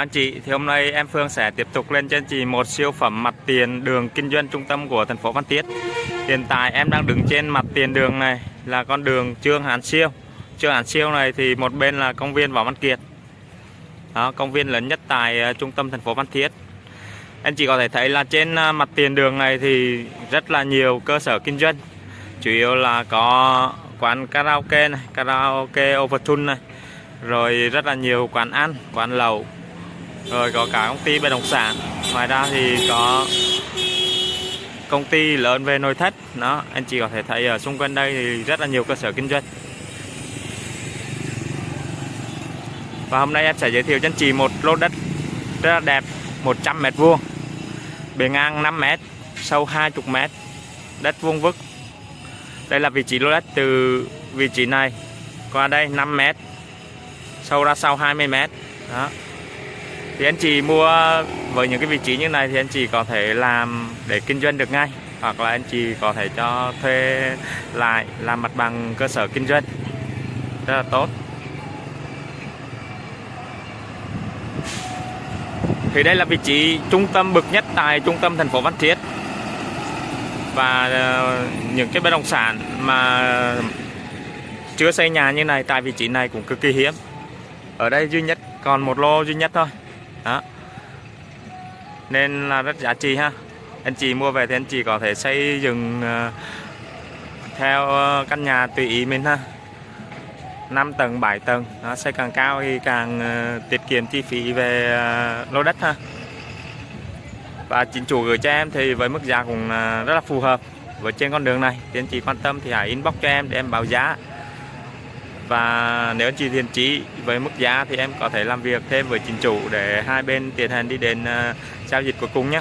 chào anh chị. Thì hôm nay em Phương sẽ tiếp tục lên cho anh chị một siêu phẩm mặt tiền đường kinh doanh trung tâm của thành phố Phan Thiết. Hiện tại em đang đứng trên mặt tiền đường này là con đường Trương Hán Siêu. Trương Hán Siêu này thì một bên là công viên Võ Văn Kiệt. Đó, công viên lớn nhất tại ờ, trung tâm thành phố Phan Thiết. Anh chị có thể thấy là trên ờ, mặt tiền đường này thì rất là nhiều cơ sở kinh doanh. Chủ yếu là có quán karaoke này, karaoke Overtune này rồi rất là nhiều quán ăn quán lẩu rồi, có cả công ty bất động sản. Ngoài ra thì có công ty lớn về nội thất. Đó, anh chị có thể thấy ở xung quanh đây thì rất là nhiều cơ sở kinh doanh. Và hôm nay em sẽ giới thiệu cho anh chị một lô đất rất là đẹp 100 mét vuông. Bề ngang 5 mét, sâu 20 mét. Đất vuông vức. Đây là vị trí lô đất từ vị trí này. Qua đây 5 mét, sâu ra sau 20 mét. Đó thì anh chị mua với những cái vị trí như này thì anh chị có thể làm để kinh doanh được ngay, hoặc là anh chị có thể cho thuê lại, làm mặt bằng cơ sở kinh doanh. Rất là tốt. Thì đây là vị trí trung tâm bậc nhất tại trung tâm thành phố Phan Thiết. Và ờ, những cái bất động sản mà chưa xây nhà như này tại vị trí này cũng cực kỳ hiếm. Ở đây duy nhất, còn một lô duy nhất thôi đó. Nên là rất giá trị ha. Anh chị mua về thì anh chị có thể xây dựng ờ, theo ờ, căn nhà tùy ý mình ha. 5 tầng 7 tầng. Nó xây càng cao thì càng ờ, tiết kiệm chi phí về lô đất ha. Và chính chủ gửi cho em thì với mức giá cũng rất là phù hợp. Với trên con đường này thì anh chị quan tâm thì hãy inbox cho em để em báo giá và nếu anh chị thiện chí với mức giá thì em có thể làm việc thêm với chính chủ để hai bên tiến hành đi đến ờ, giao dịch cuối cùng nhé.